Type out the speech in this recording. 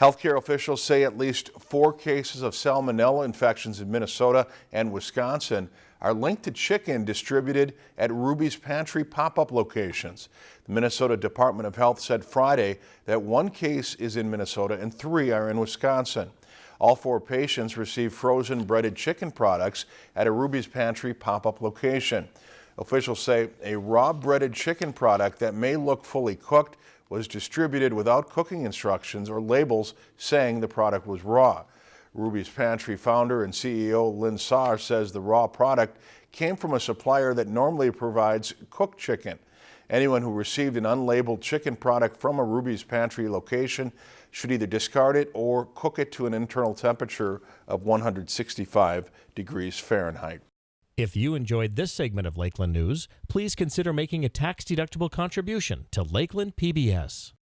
Healthcare officials say at least four cases of salmonella infections in Minnesota and Wisconsin are linked to chicken distributed at Ruby's Pantry pop-up locations. The Minnesota Department of Health said Friday that one case is in Minnesota and three are in Wisconsin. All four patients received frozen breaded chicken products at a Ruby's Pantry pop-up location. Officials say a raw breaded chicken product that may look fully cooked was distributed without cooking instructions or labels saying the product was raw. Ruby's Pantry founder and CEO Lynn Saar says the raw product came from a supplier that normally provides cooked chicken. Anyone who received an unlabeled chicken product from a Ruby's Pantry location should either discard it or cook it to an internal temperature of 165 degrees Fahrenheit. If you enjoyed this segment of Lakeland News, please consider making a tax-deductible contribution to Lakeland PBS.